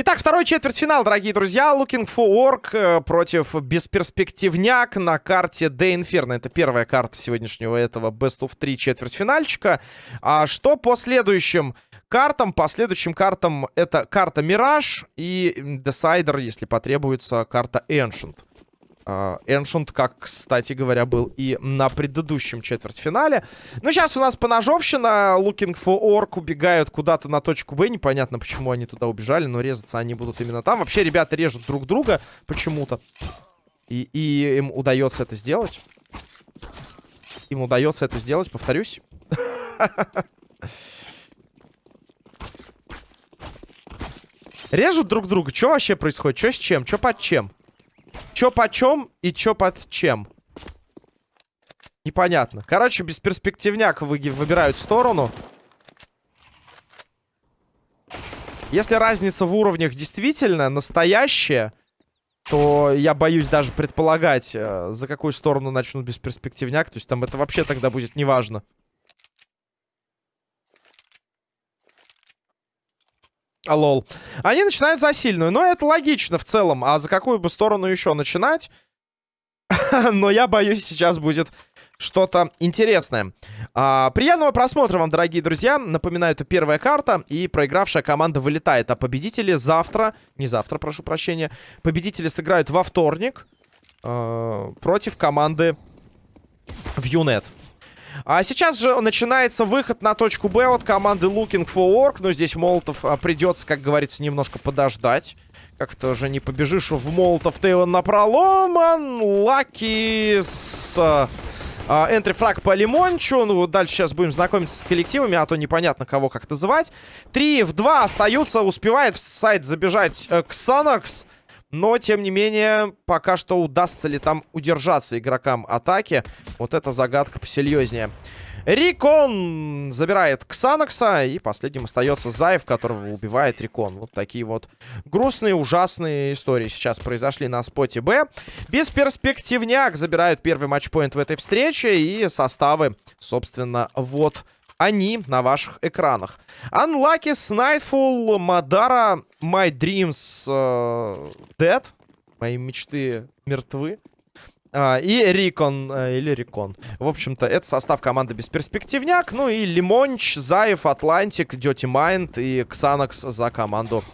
Итак, второй четвертьфинал, дорогие друзья. Looking for Work э, против бесперспективняк на карте The Inferno. Это первая карта сегодняшнего этого Best of 3 четвертьфинальчика. А что по следующим картам? По следующим картам это карта Mirage и Decider, если потребуется, карта Ancient. А, Ancient, как, кстати говоря, был и на предыдущем четвертьфинале. Ну, сейчас у нас поножовщина. Looking for Orc убегают куда-то на точку Б. Непонятно, почему они туда убежали, но резаться они будут именно там. Вообще, ребята режут друг друга почему-то. И, и им удается это сделать. Им удается это сделать, повторюсь. Режут друг друга. Что вообще происходит? Что с чем? Что под чем? Чё почем и чё под чем? Непонятно. Короче, бесперспективняк вы выбирают сторону. Если разница в уровнях действительно настоящая, то я боюсь даже предполагать, э, за какую сторону начнут бесперспективняк. То есть там это вообще тогда будет неважно. А, лол. Они начинают за сильную. Но это логично в целом. А за какую бы сторону еще начинать? Но я боюсь, сейчас будет что-то интересное. А, приятного просмотра вам, дорогие друзья. Напоминаю, это первая карта. И проигравшая команда вылетает. А победители завтра... Не завтра, прошу прощения. Победители сыграют во вторник. Э, против команды в Юнет. А сейчас же начинается выход на точку Б от команды Looking for Work. Но здесь Молотов а, придется, как говорится, немножко подождать. Как-то уже не побежишь в Молотов Тейлон на пролом. Лаки с... А, энтри-фраг по Лимончу. Ну, дальше сейчас будем знакомиться с коллективами, а то непонятно, кого как называть. Три в два остаются. Успевает в сайт забежать э, Ксанакс. Но, тем не менее, пока что удастся ли там удержаться игрокам атаки. Вот эта загадка посерьезнее. Рикон забирает Ксанакса. И последним остается Заев, которого убивает Рикон. Вот такие вот грустные, ужасные истории сейчас произошли на споте Б. Бесперспективняк забирают первый матчпоинт в этой встрече. И составы, собственно, вот они на ваших экранах. Unlucky, Nightfall, Madara, My Dreams э, Dead. Мои мечты мертвы. А, и Рикон, э, или Рикон. В общем-то, это состав команды Бесперспективняк. Ну и Лимонч, Заев, Атлантик, Dirty Mind и Ксанакс за команду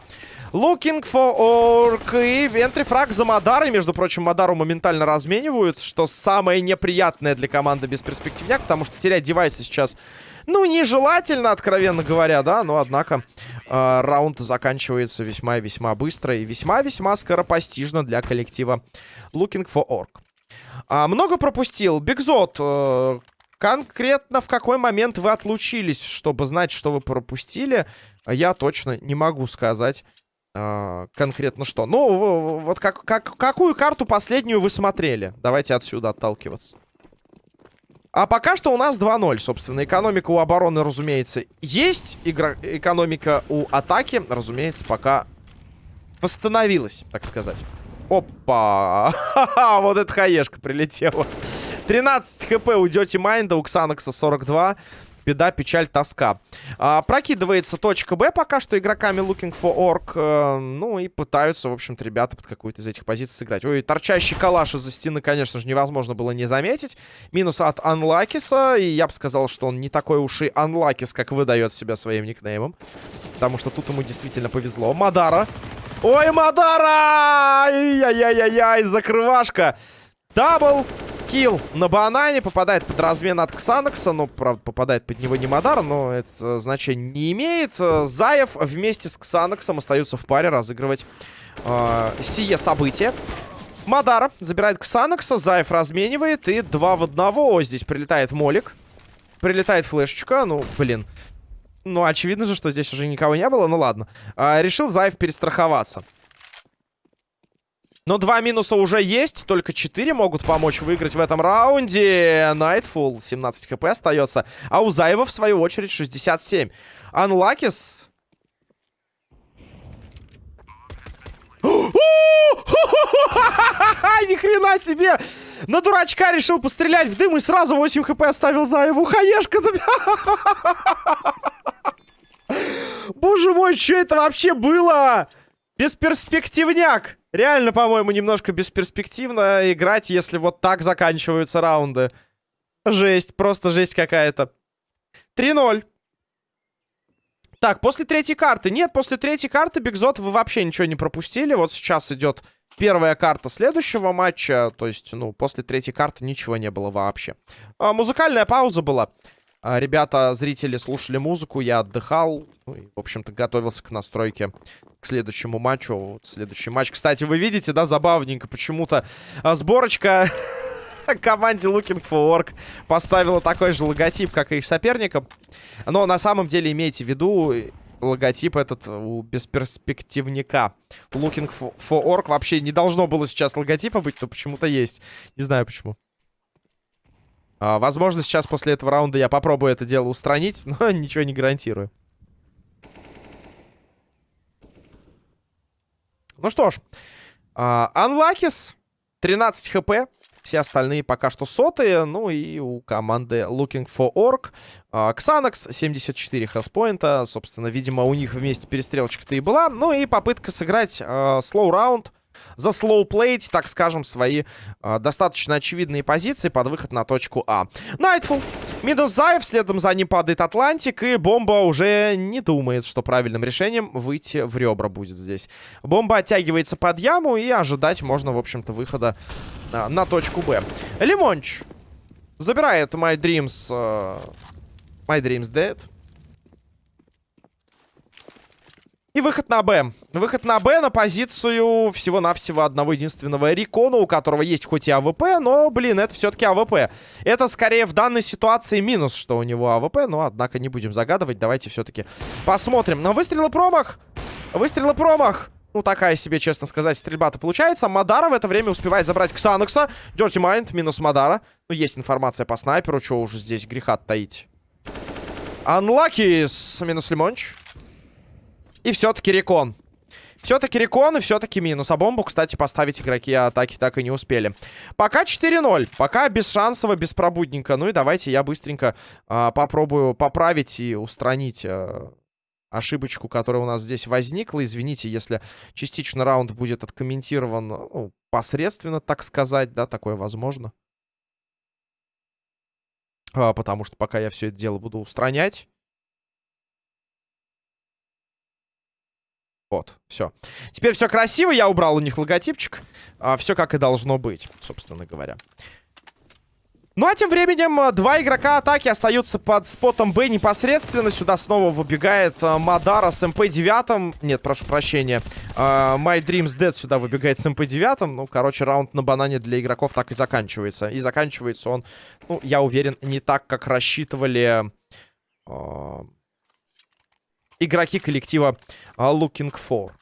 Looking for Org. И entry фраг за Мадарой. Между прочим, Мадару моментально разменивают, что самое неприятное для команды Бесперспективняк, потому что терять девайсы сейчас ну, нежелательно, откровенно говоря, да, но, однако, э, раунд заканчивается весьма и весьма быстро и весьма-весьма скоропостижно для коллектива Looking for Orc. А, много пропустил. Бигзот, э, конкретно в какой момент вы отлучились, чтобы знать, что вы пропустили, я точно не могу сказать. Uh, конкретно что. Ну, вот как, как, какую карту последнюю вы смотрели? Давайте отсюда отталкиваться. А пока что у нас 2-0, собственно. Экономика у обороны, разумеется, есть. Игра... Экономика у атаки, разумеется, пока восстановилась, так сказать. Опа! вот эта хаешка прилетела. 13 хп у Дети Майнда, у Ксанакса 42 беда, печаль, тоска. А, прокидывается точка Б пока что игроками Looking for Orc. Э, ну и пытаются, в общем-то, ребята под какую-то из этих позиций сыграть. Ой, торчащий калаш из-за стены, конечно же, невозможно было не заметить. Минус от Анлакиса. И я бы сказал, что он не такой уж и Анлакис, как выдает себя своим никнеймом. Потому что тут ему действительно повезло. Мадара. Ой, Мадара! Ай-яй-яй-яй, закрывашка. Double kill на банане. Попадает под размен от Ксанакса. Ну, правда, попадает под него не Мадар, но это значение не имеет. Заев вместе с Ксанаксом остаются в паре разыгрывать э, сие событие. Мадар забирает Ксанакса. Заев разменивает. И два в одного. Здесь прилетает Молик. Прилетает флешечка. Ну, блин. Ну, очевидно же, что здесь уже никого не было. Ну, ладно. А, решил Заев перестраховаться. Но два минуса уже есть. Только 4 могут помочь выиграть в этом раунде. Nightfall 17 хп остается. А у Заева, в свою очередь, 67. Анлакис... Ни хрена себе! На дурачка решил пострелять в дым и сразу 8 хп оставил за его хаешка. Боже мой, что это вообще было? Бесперспективняк. Реально, по-моему, немножко бесперспективно играть, если вот так заканчиваются раунды. Жесть, просто жесть какая-то. 3-0. Так, после третьей карты. Нет, после третьей карты, Бигзот, вы вообще ничего не пропустили. Вот сейчас идет первая карта следующего матча. То есть, ну, после третьей карты ничего не было вообще. А, музыкальная пауза была. А, ребята, зрители слушали музыку, я отдыхал. Ну, и, в общем-то, готовился к настройке к следующему матчу. Вот следующий матч. Кстати, вы видите, да, забавненько. Почему-то а, сборочка команде Looking for Work поставила такой же логотип, как и их соперникам. Но на самом деле имейте в виду, логотип этот у бесперспективника. Looking for Orc вообще не должно было сейчас логотипа быть, но почему-то есть. Не знаю почему. А, возможно, сейчас после этого раунда я попробую это дело устранить, но ничего не гарантирую. Ну что ж. Анлакис. Uh, 13 хп. Все остальные пока что сотые. Ну и у команды Looking for Orc. Ксанакс 74 health point а. Собственно, видимо, у них вместе перестрелочка-то и была. Ну и попытка сыграть slow э, раунд за slowplay ть, так скажем, свои э, достаточно очевидные позиции под выход на точку А. Nightfall. Минус Заев, следом за ним падает Атлантик, и бомба уже не думает, что правильным решением выйти в ребра будет здесь. Бомба оттягивается под яму, и ожидать можно, в общем-то, выхода э, на точку Б. Лимонч забирает My Dreams... Э, My Dreams Dead. И выход на Б. Выход на Б на позицию всего-навсего одного единственного Рикона, у которого есть хоть и АВП, но, блин, это все-таки АВП. Это скорее в данной ситуации минус, что у него АВП, но, однако, не будем загадывать. Давайте все-таки посмотрим. На выстрелы промах. Выстрелы промах. Ну, такая себе, честно сказать, стрельба-то получается. Мадара в это время успевает забрать Ксанакса. Dirty Mind минус Мадара. Ну, есть информация по снайперу, чего уже здесь греха таить. Unlucky с минус Лимонч. И все-таки рекон. Все-таки рекон и все-таки минус. А бомбу, кстати, поставить игроки атаки так и не успели. Пока 4-0. Пока бесшансово, беспробудненько. Ну и давайте я быстренько а, попробую поправить и устранить... А ошибочку, которая у нас здесь возникла. Извините, если частично раунд будет откомментирован ну, посредственно, так сказать, да, такое возможно. А, потому что пока я все это дело буду устранять. Вот, все. Теперь все красиво, я убрал у них логотипчик. А, все как и должно быть, собственно говоря. Ну а тем временем а, два игрока атаки остаются под спотом Б непосредственно. Сюда снова выбегает а, Мадара с МП-9. Нет, прошу прощения. А, My Dreams Dead сюда выбегает с МП-9. Ну, короче, раунд на банане для игроков так и заканчивается. И заканчивается он, ну, я уверен, не так, как рассчитывали... А игроки коллектива э, Looking For.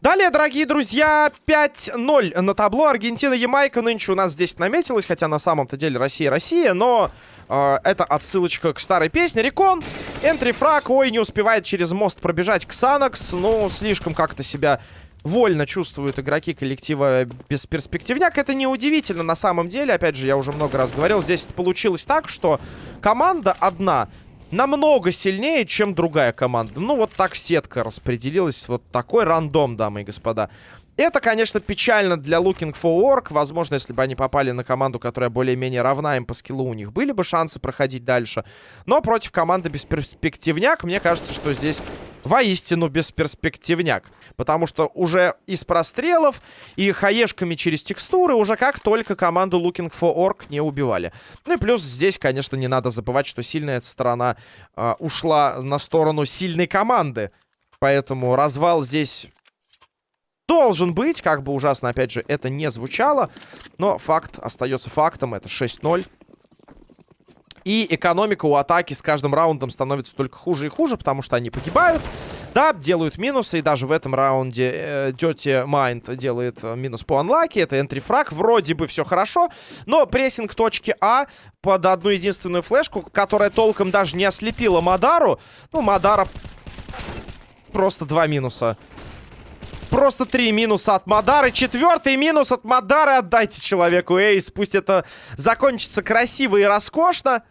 Далее, дорогие друзья, 5-0 на табло. Аргентина, Ямайка нынче у нас здесь наметилась, хотя на самом-то деле Россия, Россия, но э, это отсылочка к старой песне. Рекон, энтрифраг, ой, не успевает через мост пробежать Ксанакс, ну, слишком как-то себя вольно чувствуют игроки коллектива бесперспективняк. Это неудивительно на самом деле. Опять же, я уже много раз говорил, здесь получилось так, что команда одна намного сильнее, чем другая команда. Ну, вот так сетка распределилась. Вот такой рандом, дамы и господа. Это, конечно, печально для Looking for Work. Возможно, если бы они попали на команду, которая более-менее равна им по скиллу, у них были бы шансы проходить дальше. Но против команды бесперспективняк, мне кажется, что здесь воистину бесперспективняк. Потому что уже из прострелов и хаешками через текстуры уже как только команду Looking for Orc не убивали. Ну и плюс здесь, конечно, не надо забывать, что сильная сторона э, ушла на сторону сильной команды. Поэтому развал здесь должен быть. Как бы ужасно, опять же, это не звучало. Но факт остается фактом. Это 6-0. И экономика у атаки с каждым раундом становится только хуже и хуже, потому что они погибают. Да, делают минусы, и даже в этом раунде э, Dirty Mind делает э, минус по анлаке. Это энтрифраг, вроде бы все хорошо, но прессинг точки А под одну единственную флешку, которая толком даже не ослепила Мадару. Ну, Мадара Просто два минуса. Просто три минуса от Мадары. Четвертый минус от Мадары. Отдайте человеку Эйс. Пусть это закончится красиво и роскошно.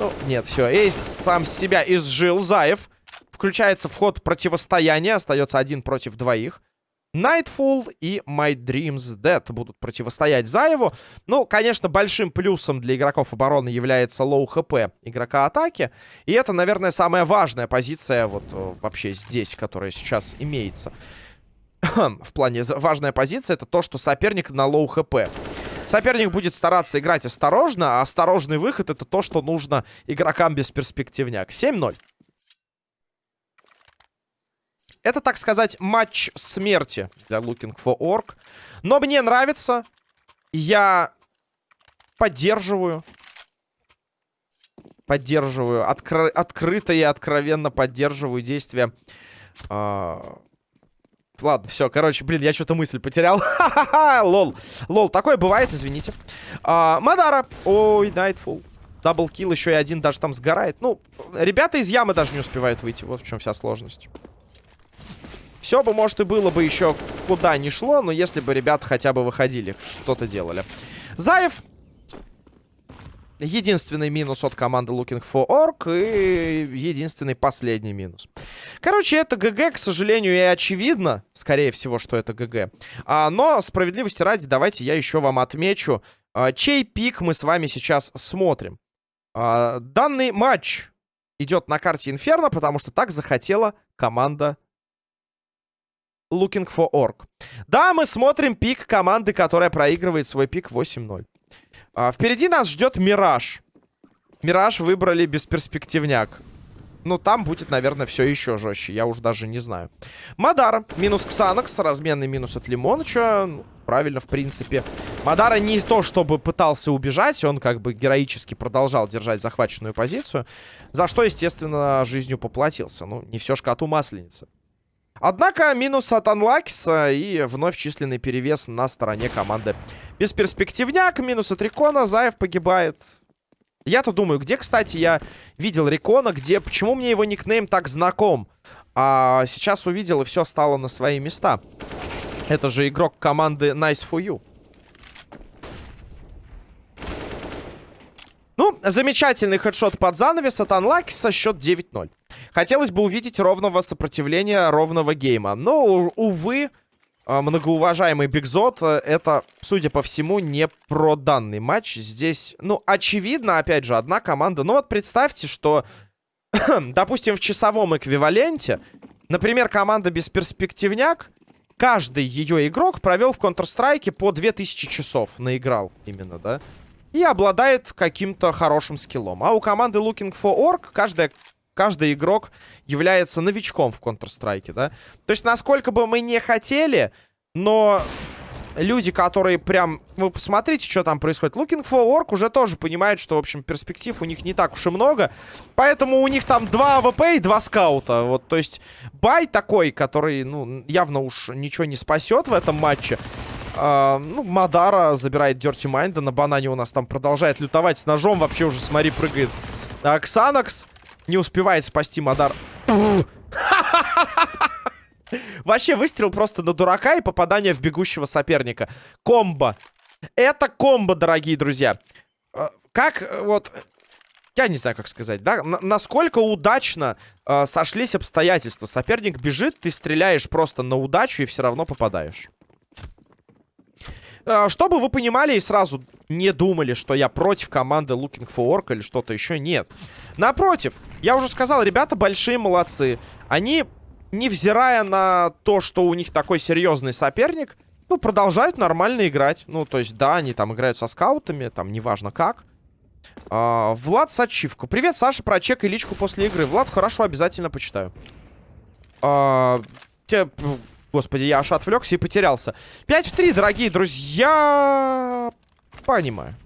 Ну, нет, все. Ace сам себя изжил. Заев. Включается вход противостояния. Остается один против двоих. Nightfall и My Dreams Dead будут противостоять Заеву. Ну, конечно, большим плюсом для игроков обороны является low HP игрока атаки. И это, наверное, самая важная позиция вот э, вообще здесь, которая сейчас имеется. В плане важная позиция это то, что соперник на low HP. Соперник будет стараться играть осторожно, а осторожный выход это то, что нужно игрокам без перспективняк. 7-0. Это, так сказать, матч смерти для Looking for Orc. Но мне нравится. Я поддерживаю. Поддерживаю. Откры открыто и откровенно поддерживаю действия. А ладно, все, короче, блин, я что-то мысль потерял. Лол. Лол, такое бывает, извините. А, Мадара. Ой, Nightfall. Даблкил еще и один даже там сгорает. Ну, ребята из ямы даже не успевают выйти. Вот в чем вся сложность. Все бы, может, и было бы еще куда ни шло, но если бы ребята хотя бы выходили, что-то делали. Заев. Единственный минус от команды Looking for Orc и единственный последний минус. Короче, это ГГ, к сожалению, и очевидно, скорее всего, что это ГГ. А, но, справедливости ради, давайте я еще вам отмечу, а, чей пик мы с вами сейчас смотрим. А, данный матч идет на карте Инферно, потому что так захотела команда Looking for Orc. Да, мы смотрим пик команды, которая проигрывает свой пик 8-0. А, впереди нас ждет Мираж. Мираж выбрали бесперспективняк. Ну, там будет, наверное, все еще жестче. Я уж даже не знаю. Мадара. Минус Ксанакс. Разменный минус от Лимоныча. Ну, правильно, в принципе. Мадара не то, чтобы пытался убежать. Он как бы героически продолжал держать захваченную позицию. За что, естественно, жизнью поплатился. Ну, не все ж коту масленица. Однако минус от Анлакиса и вновь численный перевес на стороне команды. Бесперспективняк, минус от Рикона, Заев погибает. Я-то думаю, где, кстати, я видел Рикона, где... Почему мне его никнейм так знаком? А сейчас увидел, и все стало на свои места. Это же игрок команды Nice for You. Ну, замечательный хедшот под занавес от Анлакиса, счет 9-0. Хотелось бы увидеть ровного сопротивления, ровного гейма. Но, увы, а, многоуважаемый Бигзот, э, это, судя по всему, не про данный матч. Здесь, ну, очевидно, опять же, одна команда. Ну вот представьте, что, допустим, в часовом эквиваленте, например, команда бесперспективняк, каждый ее игрок провел в Counter-Strike по 2000 часов. Наиграл именно, да? И обладает каким-то хорошим скиллом. А у команды Looking for Orc каждая каждый игрок является новичком в Counter-Strike, да? То есть, насколько бы мы не хотели, но люди, которые прям... Вы посмотрите, что там происходит. Looking for Org уже тоже понимают, что, в общем, перспектив у них не так уж и много. Поэтому у них там два АВП и два скаута. Вот, то есть, buy такой, который, ну, явно уж ничего не спасет в этом матче. Э, ну, Мадара забирает Dirty Mind а. На банане у нас там продолжает лютовать с ножом. Вообще уже, смотри, прыгает. Uh, Ксанакс не успевает спасти Мадар. Вообще выстрел просто на дурака и попадание в бегущего соперника. Комбо. Это комбо, дорогие друзья. Э, как э, вот... Я не знаю, как сказать, да? Н насколько удачно э, сошлись обстоятельства. Соперник бежит, ты стреляешь просто на удачу и все равно попадаешь. Э, чтобы вы понимали и сразу не думали, что я против команды Looking for Orc или что-то еще. Нет. Напротив, я уже сказал, ребята большие молодцы. Они, невзирая на то, что у них такой серьезный соперник, ну, продолжают нормально играть. Ну, то есть, да, они там играют со скаутами, там, неважно как. А, Влад Сачивко. Привет, Саша, прочекай личку после игры. Влад, хорошо, обязательно почитаю. А, те, господи, я аж отвлекся и потерялся. 5 в 3, дорогие друзья. Понимаю.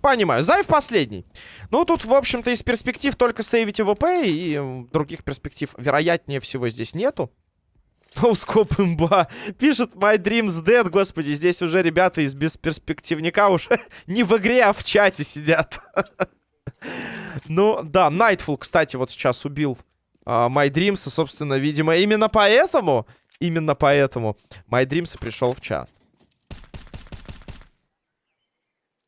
Понимаю. Зайв последний. Ну, тут, в общем-то, из перспектив только сейвить ВП, и других перспектив, вероятнее всего, здесь нету. Ноускоп имба. Пишет My Dreams Dead. Господи, здесь уже ребята из бесперспективника уже не в игре, а в чате сидят. ну, да, Nightfall, кстати, вот сейчас убил а, My Dreams, собственно, видимо, именно поэтому, именно поэтому My Dreams пришел в час.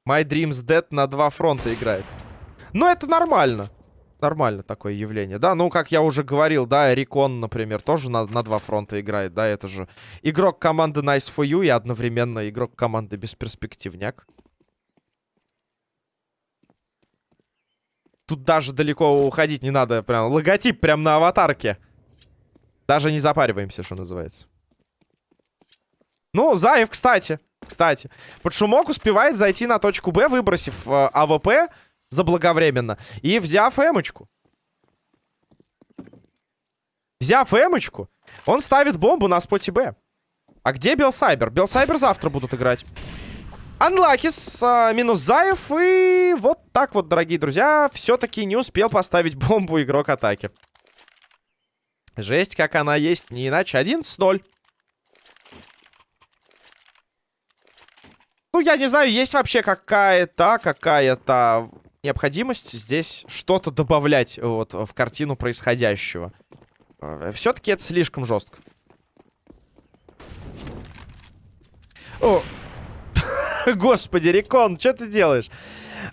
My Dreams Dead на два фронта играет. Но это нормально. Нормально такое явление, да? Ну, как я уже говорил, да, Рикон, например, тоже на, на два фронта играет, да? Это же игрок команды Nice for You и одновременно игрок команды Бесперспективняк. Тут даже далеко уходить не надо. Прям логотип прям на аватарке. Даже не запариваемся, что называется. Ну, Заев, кстати. Кстати. Под шумок успевает зайти на точку Б, выбросив э, АВП заблаговременно. И взяв эмочку. Взяв эмочку, он ставит бомбу на споте Б. А где Белсайбер? Белсайбер завтра будут играть. Анлакис а, минус Заев. И вот так вот, дорогие друзья, все-таки не успел поставить бомбу игрок атаки. Жесть, как она есть, не иначе. 11-0. Ну, я не знаю, есть вообще какая-то, какая-то необходимость здесь что-то добавлять вот в картину происходящего. Э, Все-таки это слишком жестко. О, господи, Рекон, что ты делаешь?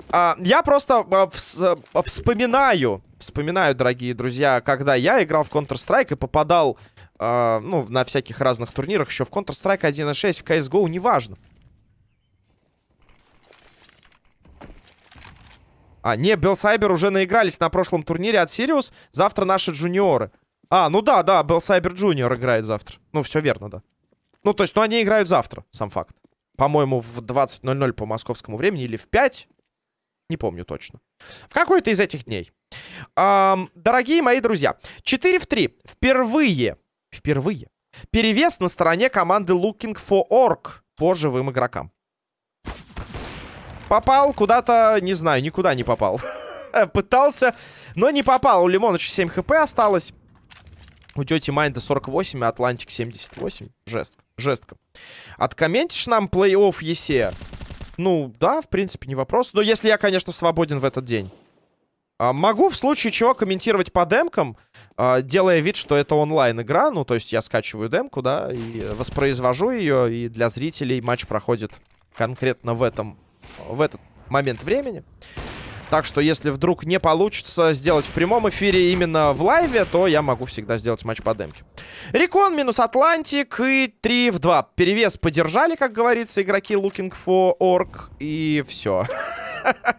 А, я просто а, вс а, вспоминаю, вспоминаю, дорогие друзья, когда я играл в Counter-Strike и попадал, а, ну, на всяких разных турнирах, еще в Counter-Strike 1.6, в CSGO, неважно. А, не, Белсайбер уже наигрались на прошлом турнире от Сириус. Завтра наши джуниоры. А, ну да, да, Белсайбер Джуниор играет завтра. Ну, все верно, да. Ну, то есть, ну, они играют завтра, сам факт. По-моему, в 20.00 по московскому времени или в 5. Не помню точно. В какой-то из этих дней. Эм, дорогие мои друзья, 4 в 3. Впервые, впервые, перевес на стороне команды Looking for Org по живым игрокам. Попал куда-то, не знаю, никуда не попал. Пытался, но не попал. У Лимоныча 7 HP осталось. У Dirty Mind а 48, а Атлантик 78. Жестко, жестко. Откомментишь нам плей-офф ЕСЕ? Ну, да, в принципе, не вопрос. Но если я, конечно, свободен в этот день. А, могу в случае чего комментировать по демкам, а, делая вид, что это онлайн-игра. Ну, то есть я скачиваю демку, да, и воспроизвожу ее. И для зрителей матч проходит конкретно в этом в этот момент времени. Так что, если вдруг не получится сделать в прямом эфире именно в лайве, то я могу всегда сделать матч по демке. Рекон минус Атлантик и 3 в 2. Перевес поддержали, как говорится, игроки Looking for Org. И все.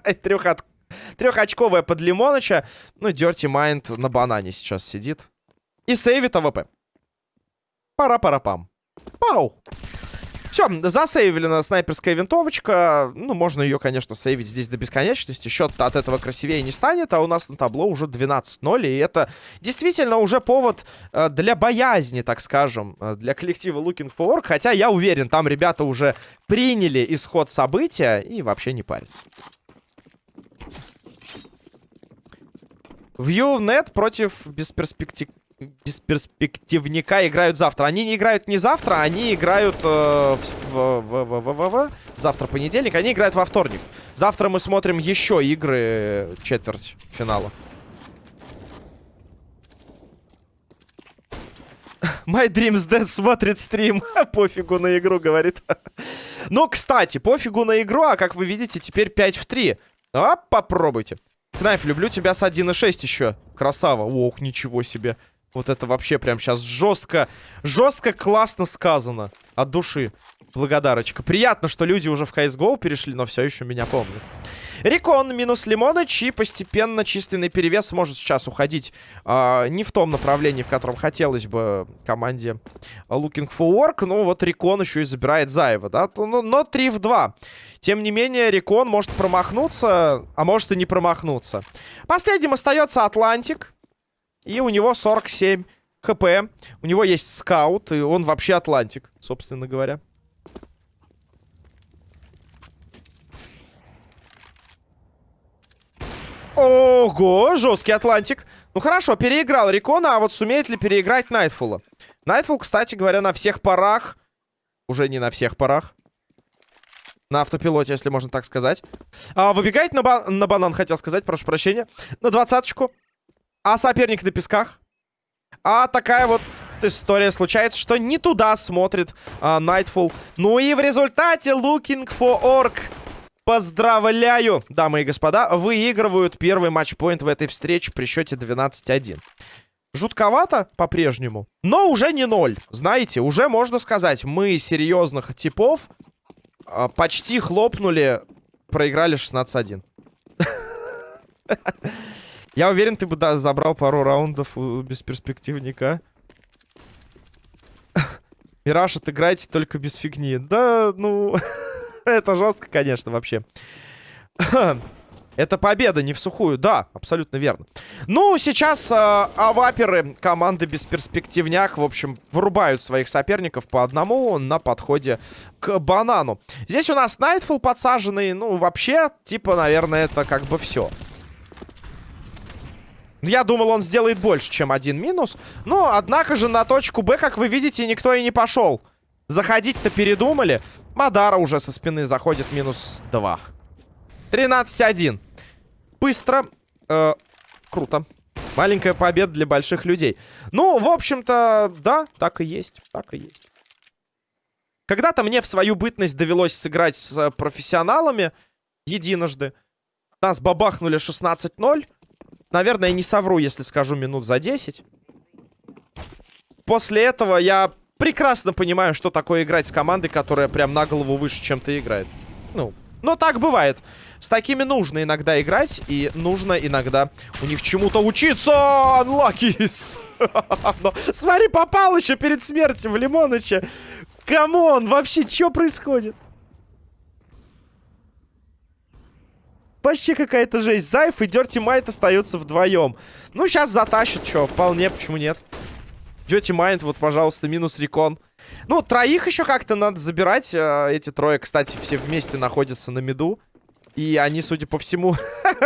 Трехочковая под Лимоныча. Ну, Dirty Mind на банане сейчас сидит. И сейвит АВП. Пара-пара-пам. Пау! Все, засейвлена снайперская винтовочка. Ну, можно ее, конечно, сейвить здесь до бесконечности. Счет от этого красивее не станет, а у нас на табло уже 12-0. И это действительно уже повод э, для боязни, так скажем, э, для коллектива Looking for Work. Хотя я уверен, там ребята уже приняли исход события и вообще не парятся. ViewNet против бесперспектив бесперспективника играют завтра. Они не играют не завтра, они играют э, в, в, в, в, в, завтра понедельник, они играют во вторник. Завтра мы смотрим еще игры четверть финала. My Dreams Dead смотрит стрим. пофигу на игру, говорит. ну, кстати, пофигу на игру, а как вы видите, теперь 5 в 3. А, попробуйте. Кнайф, люблю тебя с 1.6 еще. Красава. Ох, ничего себе. Вот это вообще прям сейчас жестко, жестко классно сказано. От души. Благодарочка. Приятно, что люди уже в CSGO перешли, но все еще меня помнят. Рекон минус Лимоныч и постепенно численный перевес может сейчас уходить э, не в том направлении, в котором хотелось бы команде Looking for Org. Ну вот Рекон еще и забирает Заева, да? Но, но 3 в 2. Тем не менее, Рекон может промахнуться, а может и не промахнуться. Последним остается Атлантик. И у него 47 HP. У него есть скаут, и он вообще Атлантик, собственно говоря. Ого, жесткий Атлантик. Ну хорошо, переиграл Рикона, а вот сумеет ли переиграть Найтфула? Найтфул, кстати говоря, на всех парах. Уже не на всех парах. На автопилоте, если можно так сказать. А, выбегает на, ба на банан, хотел сказать, прошу прощения. На двадцаточку. А соперник на песках? А такая вот история случается, что не туда смотрит а, Nightfall. Ну и в результате Looking for Orc Поздравляю, дамы и господа, выигрывают первый матчпоинт в этой встрече при счете 12-1. Жутковато по-прежнему, но уже не ноль. Знаете, уже можно сказать, мы серьезных типов э, почти хлопнули, проиграли 16-1. Я уверен, ты бы да, забрал пару раундов без перспективника. Мираж, отыграйте только без фигни. Да, ну... Это жестко, конечно, вообще. Это победа, не в сухую. Да, абсолютно верно. Ну, сейчас э, аваперы команды бесперспективняк, в общем, вырубают своих соперников по одному на подходе к банану. Здесь у нас Найтфул подсаженный. Ну, вообще, типа, наверное, это как бы все. Я думал, он сделает больше, чем один минус. Но, однако же, на точку Б, как вы видите, никто и не пошел. Заходить-то передумали. Мадара уже со спины заходит минус 2. 13-1. Быстро. Э, круто. Маленькая победа для больших людей. Ну, в общем-то, да, так и есть. Так и есть. Когда-то мне в свою бытность довелось сыграть с профессионалами единожды. Нас бабахнули 16-0. Наверное, не совру, если скажу минут за 10. После этого я прекрасно понимаю, что такое играть с командой, которая прям на голову выше, чем ты играет. Ну, но так бывает. С такими нужно иногда играть, и нужно иногда у них чему-то учиться. Unluckies! Смотри, попал еще перед смертью в Лимоныча. Come on, вообще, что происходит? Вообще какая-то жесть. Зайф и Дерти Майт остаются вдвоем. Ну, сейчас затащит, что, вполне, почему нет? Дети Майнд, вот, пожалуйста, минус рекон. Ну, троих еще как-то надо забирать. Э, эти трое, кстати, все вместе находятся на миду. И они, судя по всему,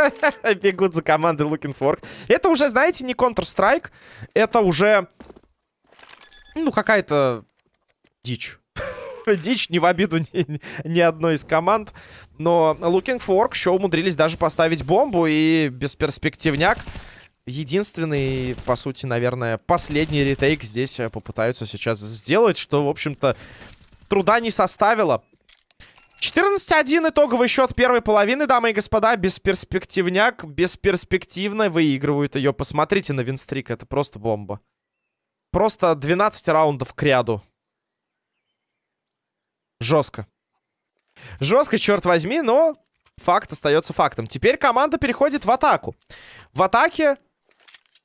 бегут за командой Looking for. Это уже, знаете, не Counter-Strike. Это уже, ну, какая-то дичь. дичь, не в обиду ни, ни одной из команд. Но Looking for еще умудрились даже поставить бомбу. И бесперспективняк единственный, по сути, наверное, последний ретейк здесь э, попытаются сейчас сделать, что, в общем-то, труда не составило. 14-1 итоговый счет первой половины, дамы и господа. Бесперспективняк, бесперспективно выигрывают ее. Посмотрите на винстрик, это просто бомба. Просто 12 раундов к ряду. Жестко. Жестко, черт возьми, но факт остается фактом. Теперь команда переходит в атаку. В атаке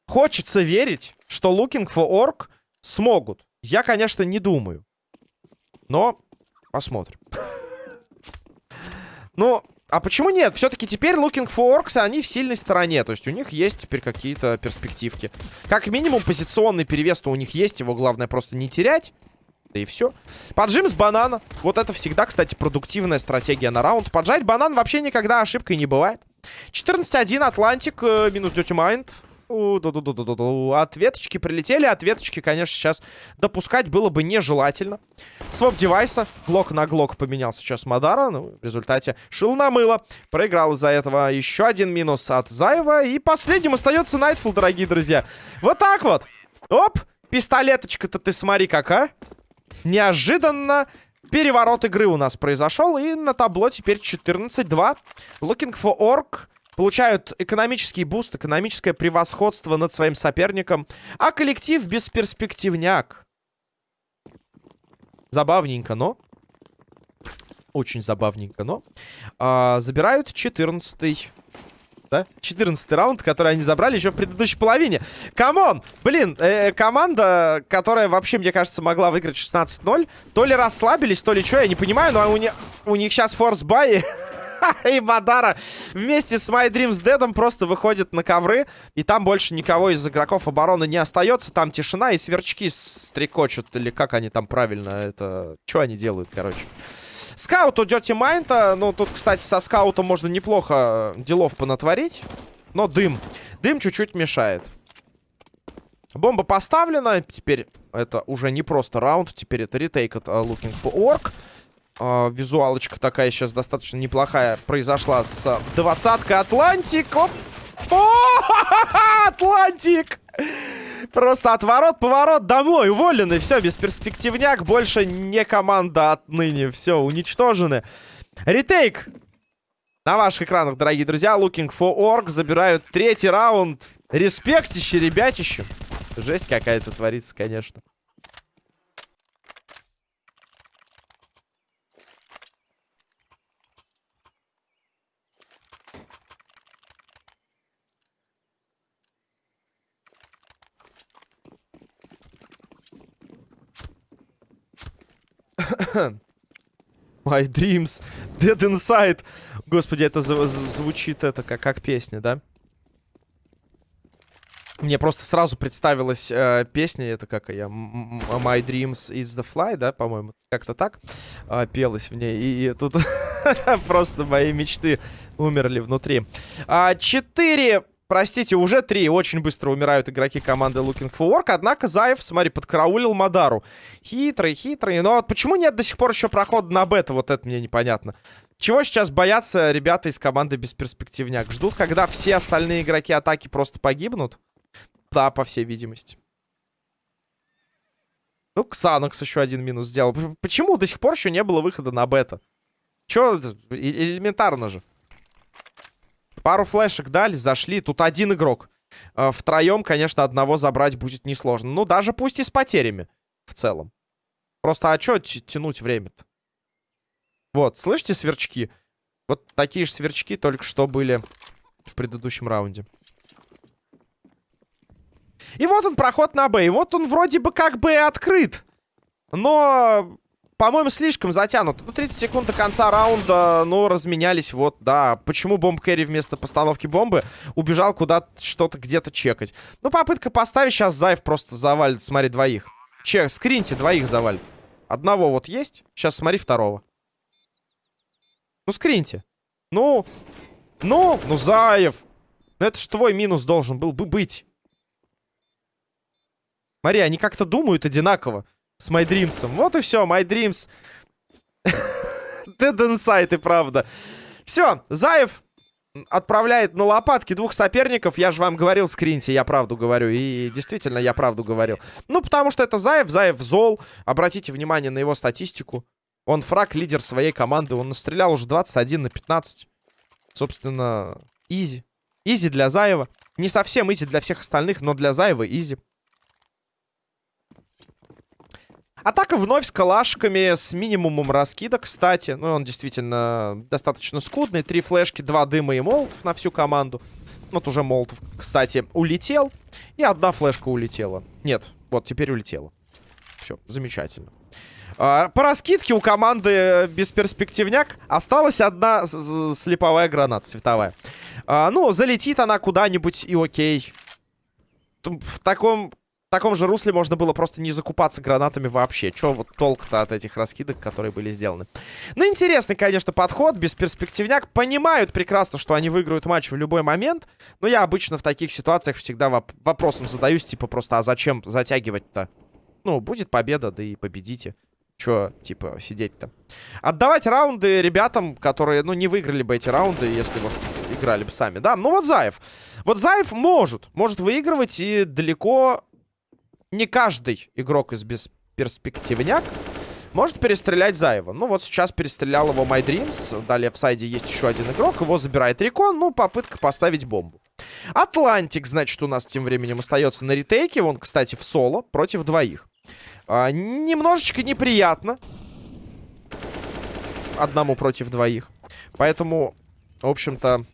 Хочется верить, что Looking for Orc смогут. Я, конечно, не думаю. Но посмотрим. Ну, а почему нет? Все-таки теперь Looking for Orcs, они в сильной стороне. То есть у них есть теперь какие-то перспективки. Как минимум позиционный перевес-то у них есть. Его главное просто не терять. Да и все. Поджим с банана. Вот это всегда, кстати, продуктивная стратегия на раунд. Поджать банан вообще никогда ошибкой не бывает. 14-1, Атлантик, э, минус Dirty Mind. Ответочки прилетели. Ответочки, конечно, сейчас допускать было бы нежелательно. Swap девайса. Глок на глок поменял сейчас Мадара. Ну, в результате шил на мыло. Проиграл из-за этого еще один минус от Заева. И последним остается Найтфул, дорогие друзья. Вот так вот. Оп. Пистолеточка-то ты смотри как, а. Неожиданно переворот игры у нас произошел. И на табло теперь 14-2. Looking for Org получают экономический буст, экономическое превосходство над своим соперником, а коллектив бесперспективняк. Забавненько, но... Очень забавненько, но... А, забирают 14 да? 14 раунд, который они забрали еще в предыдущей половине. Come on! Блин, э, команда, которая вообще, мне кажется, могла выиграть 16-0, то ли расслабились, то ли что, я не понимаю, но у, не, у них сейчас force buy и Мадара вместе с My Dreams Dead просто выходит на ковры. И там больше никого из игроков обороны не остается. Там тишина и сверчки стрекочут. Или как они там правильно это... Что они делают, короче. Скаут у Dirty Mind. Ну, тут, кстати, со скаутом можно неплохо делов понатворить. Но дым. Дым чуть-чуть мешает. Бомба поставлена. Теперь это уже не просто раунд. Теперь это retake от э, Looking for Org. Э, визуалочка такая сейчас достаточно неплохая произошла с двадцаткой Атлантик. Оп. Атлантик! Просто отворот, поворот, домой, уволены. Все, бесперспективняк, больше не команда отныне. Все, уничтожены. Ретейк. На ваших экранах, дорогие друзья, Looking for Org забирают третий раунд. Респектище, ребятище. Жесть какая-то творится, конечно. My dreams dead inside. Господи, это звучит это как, как песня, да? Мне просто сразу представилась э, песня, это как я, My Dreams is the Fly, да, по-моему, как-то так э, пелась в ней. И, и тут просто мои мечты умерли внутри. А, четыре Простите, уже три. Очень быстро умирают игроки команды Looking for Work. Однако Заев, смотри, подкараулил Мадару. Хитрый, хитрый. Но вот почему нет до сих пор еще прохода на бета? Вот это мне непонятно. Чего сейчас боятся ребята из команды Бесперспективняк? Ждут, когда все остальные игроки атаки просто погибнут? Да, по всей видимости. Ну, Ксанокс еще один минус сделал. Почему до сих пор еще не было выхода на бета? Че, элементарно же. Пару флешек дали, зашли. Тут один игрок. Э, втроем, конечно, одного забрать будет несложно. Ну, даже пусть и с потерями в целом. Просто, а что тянуть время-то? Вот, слышите сверчки? Вот такие же сверчки только что были в предыдущем раунде. И вот он, проход на Б. И вот он вроде бы как бы открыт. Но по-моему, слишком затянут. Ну, 30 секунд до конца раунда, ну, разменялись, вот, да. Почему бомб Кэрри вместо постановки бомбы убежал куда-то, что-то где-то чекать? Ну, попытка поставить, сейчас Заев просто завалит, смотри, двоих. Чек, скриньте, двоих завалит. Одного вот есть, сейчас смотри второго. Ну, скриньте. Ну, ну, ну, Заев. Ну, это ж твой минус должен был бы быть. Смотри, они как-то думают одинаково. С My. Вот и все, My Dreams. Dead Inside, и правда. Все, Заев отправляет на лопатки двух соперников. Я же вам говорил, скриньте, я правду говорю. И действительно, я правду говорил. Ну, потому что это Заев, Заев зол. Обратите внимание на его статистику. Он фраг, лидер своей команды. Он настрелял уже 21 на 15. Собственно, easy. Easy для Заева. Не совсем easy для всех остальных, но для Заева easy. Атака вновь с калашками, с минимумом раскида, кстати. Ну, он действительно достаточно скудный. Три флешки, два дыма и молотов на всю команду. Вот уже молотов, кстати, улетел. И одна флешка улетела. Нет, вот теперь улетела. Все, замечательно. А, по раскидке у команды бесперспективняк осталась одна слеповая граната световая. А, ну, залетит она куда-нибудь и окей. В таком в таком же русле можно было просто не закупаться гранатами вообще. Че вот толк-то от этих раскидок, которые были сделаны. Ну, интересный, конечно, подход. Бесперспективняк. Понимают прекрасно, что они выиграют матч в любой момент. Но я обычно в таких ситуациях всегда воп вопросом задаюсь, типа, просто, а зачем затягивать-то? Ну, будет победа, да и победите. Че, типа, сидеть-то? Отдавать раунды ребятам, которые, ну, не выиграли бы эти раунды, если вас играли бы сами. Да, ну вот Заев. Вот Заев может. Может выигрывать и далеко не каждый игрок из бесперспективняк может перестрелять Заева. Ну, вот сейчас перестрелял его My Dreams. Далее в сайде есть еще один игрок. Его забирает Рекон. Ну, попытка поставить бомбу. Атлантик, значит, у нас тем временем остается на ретейке. Он, кстати, в соло против двоих. А, немножечко неприятно. Одному против двоих. Поэтому, в общем-то,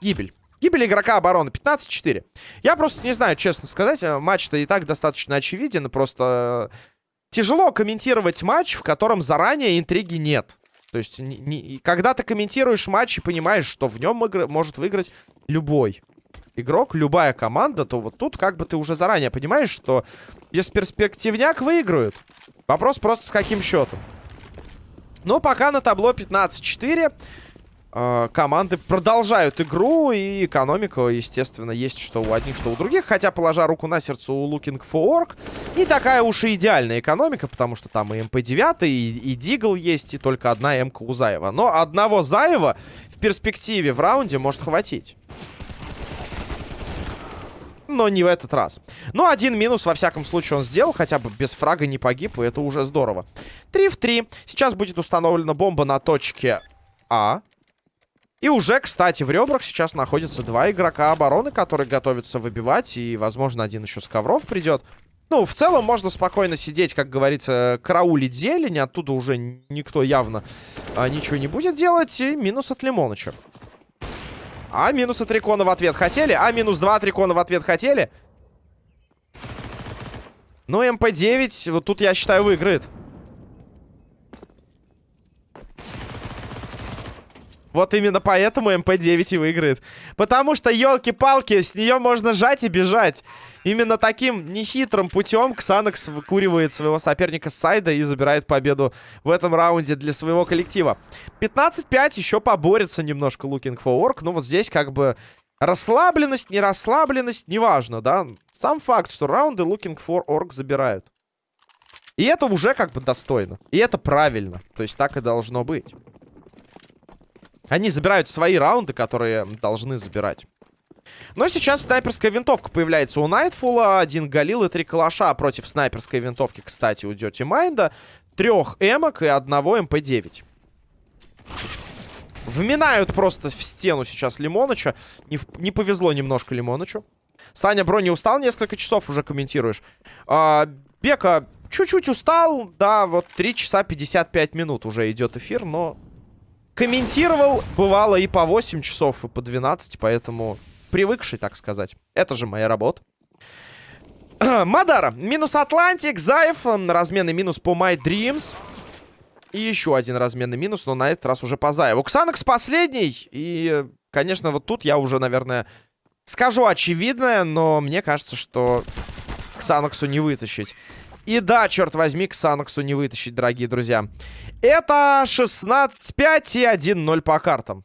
гибель. Гибель игрока обороны 15-4. Я просто не знаю, честно сказать. Э, матч-то и так достаточно очевиден. Просто тяжело комментировать матч, в котором заранее интриги нет. То есть, не, не, когда ты комментируешь матч и понимаешь, что в нем игр может выиграть любой игрок, любая команда, то вот тут как бы ты уже заранее понимаешь, что бесперспективняк выиграют. Вопрос просто с каким счетом. Но пока на табло 15-4. Э, команды продолжают игру, и экономика, естественно, есть что у одних, что у других. Хотя, положа руку на сердце у Looking for Org, не такая уж и идеальная экономика, потому что там и МП-9, и, и Дигл есть, и только одна МК у Заева. Но одного Заева в перспективе в раунде может хватить. но не в этот раз. Но один минус, во всяком случае, он сделал. Хотя бы без фрага не погиб, и это уже здорово. 3 в 3. Сейчас будет установлена бомба на точке А. И уже, кстати, в ребрах сейчас находятся два игрока обороны, которые готовятся выбивать. И, возможно, один еще с ковров придет. Ну, в целом можно спокойно сидеть, как говорится, караулить зелень. Оттуда уже никто явно а, ничего не будет делать. И минус от Лимоныча. А минус от Рикона в ответ хотели? А минус 2 от Рикона в ответ хотели? Ну, МП-9, вот тут, я считаю, выиграет. Вот именно поэтому МП-9 и выиграет. Потому что, елки-палки, с нее можно жать и бежать. Именно таким нехитрым путем Ксанакс выкуривает своего соперника с сайта и забирает победу в этом раунде для своего коллектива. 15-5, еще поборется немножко Looking for Orc. Ну вот здесь как бы расслабленность, не расслабленность, неважно, да. Сам факт, что раунды Looking for Orc забирают. И это уже как бы достойно. И это правильно. То есть так и должно быть. Они забирают свои раунды, которые должны забирать. Но сейчас снайперская винтовка появляется у Найтфула. Один Галил и три калаша против снайперской винтовки, кстати, у Дёти Майнда. Трех эмок и одного МП-9. Вминают просто в стену сейчас Лимоныча. Не, не повезло немножко Лимонычу. Саня, бро, не устал? Несколько часов уже комментируешь. А, Бека чуть-чуть устал. Да, вот 3 часа 55 минут уже идет эфир, но комментировал, бывало и по 8 часов, и по 12, поэтому привыкший, так сказать. Это же моя работа. Мадара. Минус Атлантик. Заев. Разменный минус по My Dreams. И еще один разменный минус, но на этот раз уже по Заеву. Ксанакс последний. И, конечно, вот тут я уже, наверное, скажу очевидное, но мне кажется, что Ксанаксу не вытащить. И да, черт возьми, Ксанаксу не вытащить, дорогие друзья. Это 16-5 и 1-0 по картам.